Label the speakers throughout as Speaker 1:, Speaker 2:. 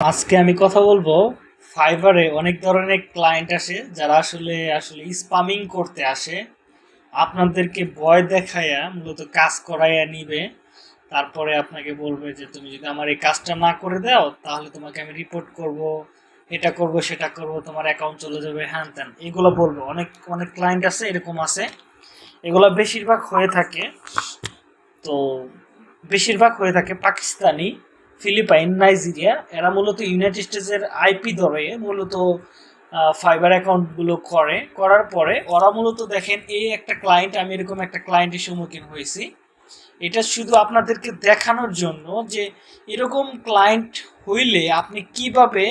Speaker 1: আজকে আমি কথা বলব ফাইবারে অনেক ধরনের ক্লায়েন্ট আসে, যারা আসলে আসলে স্পামিং করতে আসে। আপনাদেরকে ভয় দেখাইয়া, মূলত কাজ করাইয়া নিবে। তারপরে আপনাকে বলবে যে, তুমি যদি আমার এই কাজটা না করে দাও, তাহলে তোমাকে আমি রিপোর্ট করব। এটা করব, সেটা করব, তোমার অ্যাকাউন্ট চলে যাবে। হ্যান ত্যান, এগুলো বলব। অনেক অনেক ক্লায়েন্ট আছে এরকম আছে এগুলো বেশিরভাগ হয়ে থাকে। তো, বেশিরভাগ হয়ে থাকে পাকিস্তানি। ফিলিপাইন, নাইজেরিয়া, এরা মূলত ইউনাইটেড স্টেটসের আইপি ধরে মূলত ফাইবার অ্যাকাউন্টগুলো করে। করার পরে ওরা মূলত দেখেন, এই একটা ক্লায়েন্ট আমি এরকম একটা ক্লায়েন্টের সম্মুখীন হয়েছি। এটা শুধু আপনাদেরকে দেখানোর জন্য যে, এরকম ক্লায়েন্ট হইলে আপনি কীভাবে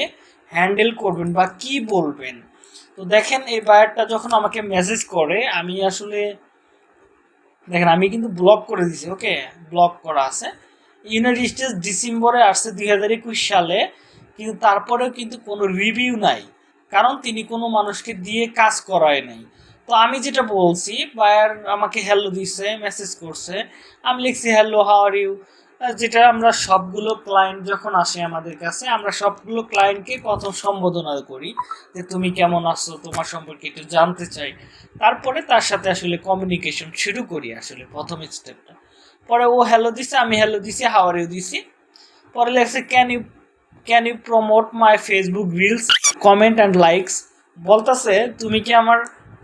Speaker 1: হ্যান্ডেল করবেন বা কি বলবেন? তো দেখেন, এই বায়ারটা যখন আমাকে মেসেজ করে, আমি আসলে, দেখেন, আমি কিন্তু ব্লক করে দিছি ওকে ব্লক করা আছে। ইউনাইটেড স্টেটস ডিসেম্বরে আসছে দুই হাজার একুশ সালে, কিন্তু তারপরেও কিন্তু কোনো রিভিউ নাই। কারণ তিনি কোনো মানুষকে দিয়ে কাজ করায় নাই। তো আমি যেটা বলছি বায়ার আমাকে হ্যালো দিছে মেসেজ করছে, আমি লিখছি হ্যালো হাউ আর ইউ যেটা আমরা সবগুলো ক্লায়েন্ট যখন আসে আমাদের কাছে, আমরা সবগুলো ক্লায়েন্টকে প্রথম সম্বোধনা করি যে, তুমি কেমন আছো? তোমার সম্পর্কে একটু জানতে চাই। তারপরে তার সাথে আসলে কমিউনিকেশন শুরু করি আসলে প্রথম স্টেপটা পরে ও হ্যালো দিছে, আমি হ্যালো দিছি হাওয়ার ইউ দিছি। পরে লেখছে can you can you promote my Facebook reels comment and likes বলতেছে, তুমি কি আমার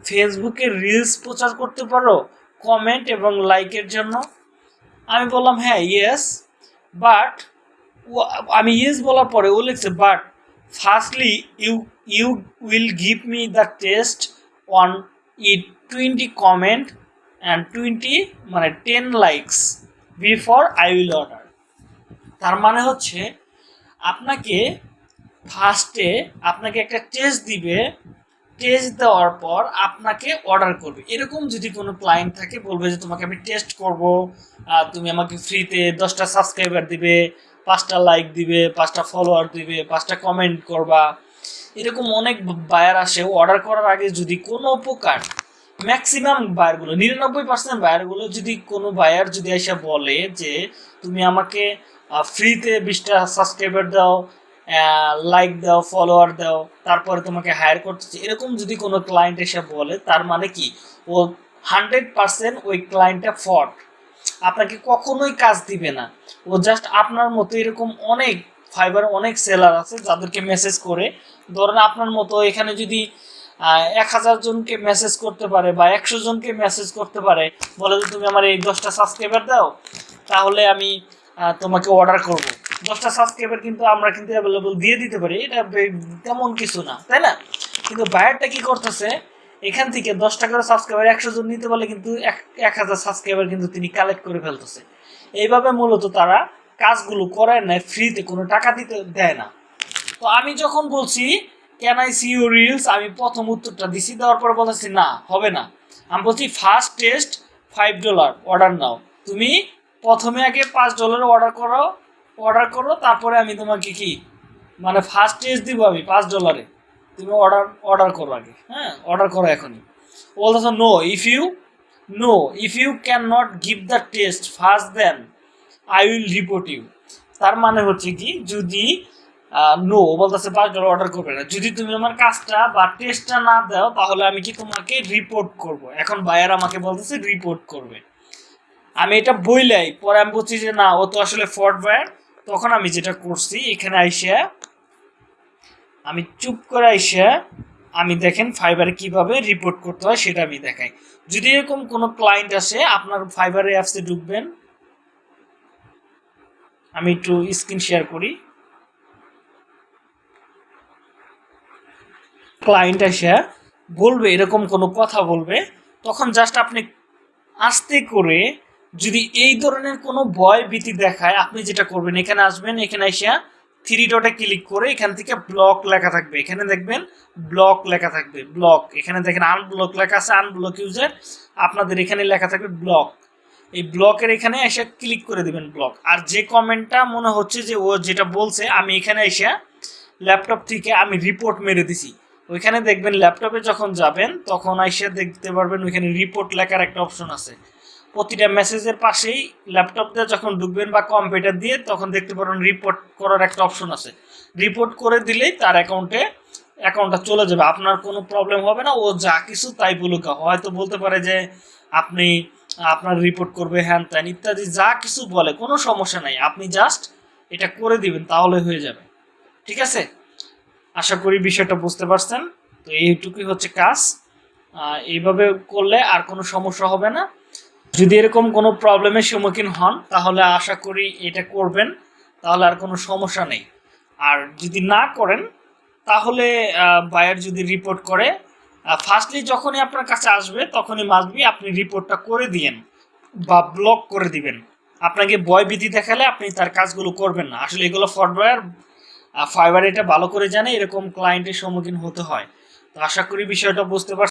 Speaker 1: ফেসবুকে রিলস প্রচার করতে পারো কমেন্ট এবং লাইকের জন্য? আমি বললাম হ্যাঁ ইয়েস বাট আমি ইয়েস বলার পরে ও লিখছে but firstly you you will give me the test on it twenty comment and twenty মানে ten likes before I will order তার মানে হচ্ছে আপনাকে ফার্স্টে আপনাকে একটা টেস্ট দিবে। টেস্ট দেওয়ার পর আপনাকে অর্ডার করবে। এরকম যদি কোনো ক্লায়েন্ট থাকে, বলবে যে, তোমাকে আমি টেস্ট করব। তুমি আমাকে ফ্রিতে দশটা সাবস্ক্রাইবার দিবে, পাঁচটা লাইক দিবে, পাঁচটা ফলোয়ার দিবে, পাঁচটা কমেন্ট করবা। এরকম অনেক বায়ার আসে। অর্ডার করার আগে যদি কোনো প্রকার ম্যাক্সিমাম বায়ারগুলো নিরানব্বই পার্সেন্ট বায়ারগুলো যদি কোনো বায়ার যদি এসে বলে যে, তুমি আমাকে ফ্রিতে বিশটা সাবস্ক্রাইবার দাও লাইক দাও ফলোয়ার দাও, তারপরে তোমাকে হায়ার করতেছে, এরকম যদি কোনো ক্লায়েন্ট এসে বলে, তার মানে কি? ও হান্ড্রেড পার্সেন্ট ওই ক্লায়েন্টটা ফট আপনাকে কখনোই কাজ দিবে না। ও জাস্ট আপনার মতো এরকম অনেক ফাইবার অনেক সেলার আছে যাদেরকে মেসেজ করে। ধরেন আপনার মতো এখানে যদি এক হাজার জনকে মেসেজ করতে পারে বা একশো জনকে মেসেজ করতে পারে, বলে যে তুমি আমার এই দশটা সাবস্ক্রাইবার দাও, তাহলে আমি তোমাকে অর্ডার করব। দশটা সাবস্ক্রাইবার কিন্তু আমরা কিন্তু অ্যাভেলেবল দিয়ে দিতে পারি, এটা তেমন কিছু না, তাই না? কিন্তু বায়ারটা কি করতেছে, এখান থেকে দশটা করে সাবস্ক্রাইবার একশো জন নিতে পারলে কিন্তু এক হাজার সাবস্ক্রাইবার কিন্তু তিনি কালেক্ট করে ফেলতেছে। এইভাবে মূলত তারা কাজগুলো করায় না ফ্রিতে কোনো টাকা দিতে দেয় না। তো আমি যখন বলছি can I see you reels আমি প্রথম উত্তরটা দিছি, দেওয়ার পর বলেছি না, হবে না। আমি বলছি first test five dollar order now. তুমি প্রথমে আগে পাঁচ ডলার অর্ডার করো অর্ডার করো, তারপরে আমি তোমাকে কি মানে ফার্স্ট টেস্ট দিব আমি, পাঁচ ডলারে তুমি অর্ডার অর্ডার করো আগে হ্যাঁ অর্ডার করো এখনই। বলতেছ no if you no if you can not give the test first then I will report you তার মানে হচ্ছে কি, যদি নো বলতেছে পাঁচ অর্ডার করবে না। যদি তুমি আমার কাজটা বা টেস্টটা না দাও, তাহলে আমি কি তোমাকে রিপোর্ট করব? এখন বায়ার আমাকে বলতেছে রিপোর্ট করবে। আমি এটা বইলাই, পরে আমি বলছি যে না, ও তো আসলে ফর্ট বায়ার তখন আমি যেটা করছি, এখানে আইসা আমি চুপ করে আইসা আমি দেখেন ফাইবারে কীভাবে রিপোর্ট করতে হয় সেটা আমি দেখাই। যদি এরকম কোনো ক্লায়েন্ট আসে, আপনার ফাইবারে অ্যাপসে ঢুকবেন। আমি একটু স্ক্রিন শেয়ার করি। ক্লায়েন্ট এসে বলবে, এরকম কোনো কথা বলবে, তখন জাস্ট আপনি আস্তে করে যদি এই ধরনের কোনো ভয় ভীতি দেখায়, আপনি যেটা করবেন, এখানে আসবেন, এখানে এসে থ্রি ডটে ক্লিক করে এখান থেকে ব্লক লেখা থাকবে। এখানে দেখবেন ব্লক লেখা থাকবে ব্লক এখানে দেখেন আনব্লক লেখা আছে আনব্লক ইউজার আপনাদের এখানে লেখা থাকবে ব্লক এই ব্লকের এখানে এসে ক্লিক করে দিবেন ব্লক আর যে কমেন্টটা মনে হচ্ছে যে ও যেটা বলছে, আমি এখানে এসে ল্যাপটপ থেকে আমি রিপোর্ট মেরে দিছি। ওইখানে দেখবেন ল্যাপটপে যখন যাবেন, তখন এসে দেখতে পারবেন ওইখানে রিপোর্ট লেখার একটা অপশন আছে। প্রতিটা মেসেজের পাশেই ল্যাপটপ দিয়ে যখন ঢুকবেন বা কম্পিউটার দিয়ে, তখন দেখতে পারবেন রিপোর্ট করার একটা অপশন আছে। রিপোর্ট করে দিলেই তার অ্যাকাউন্টে অ্যাকাউন্টটা চলে যাবে। আপনার কোনো প্রবলেম হবে না, ও যা কিছু তাই বলুক। হয়তো বলতে পারে যে, আপনি, আপনার রিপোর্ট করবে হ্যান ত্যান, ইত্যাদি যা কিছু বলে, কোনো সমস্যা নাই। আপনি জাস্ট এটা করে দিবেন, তাহলে হয়ে যাবে। ঠিক আছে? আশা করি বিষয়টা বুঝতে পারছেন। তো এইটুকুই হচ্ছে কাজ। এইভাবে করলে আর কোনো সমস্যা হবে না। যদি এরকম কোনো প্রবলেমের সম্মুখীন হন, তাহলে আশা করি এটা করবেন। তাহলে আর কোনো সমস্যা নেই। আর যদি না করেন, তাহলে বায়ার যদি রিপোর্ট করে ফার্স্টলি যখনই আপনার কাছে আসবে, তখনই মাসবি আপনি রিপোর্টটা করে দিয়েন বা ব্লক করে দিবেন। আপনাকে ভয় ভীতি দেখালে আপনি তার কাজগুলো করবেন না। আসলে এগুলো ফরওয়ার ফাইবার এটা ভালো করে জানে এরকম ক্লায়েন্টের সম্মুখীন হতে হয়। তো আশা করি বিষয়টা বুঝতে পারছেন।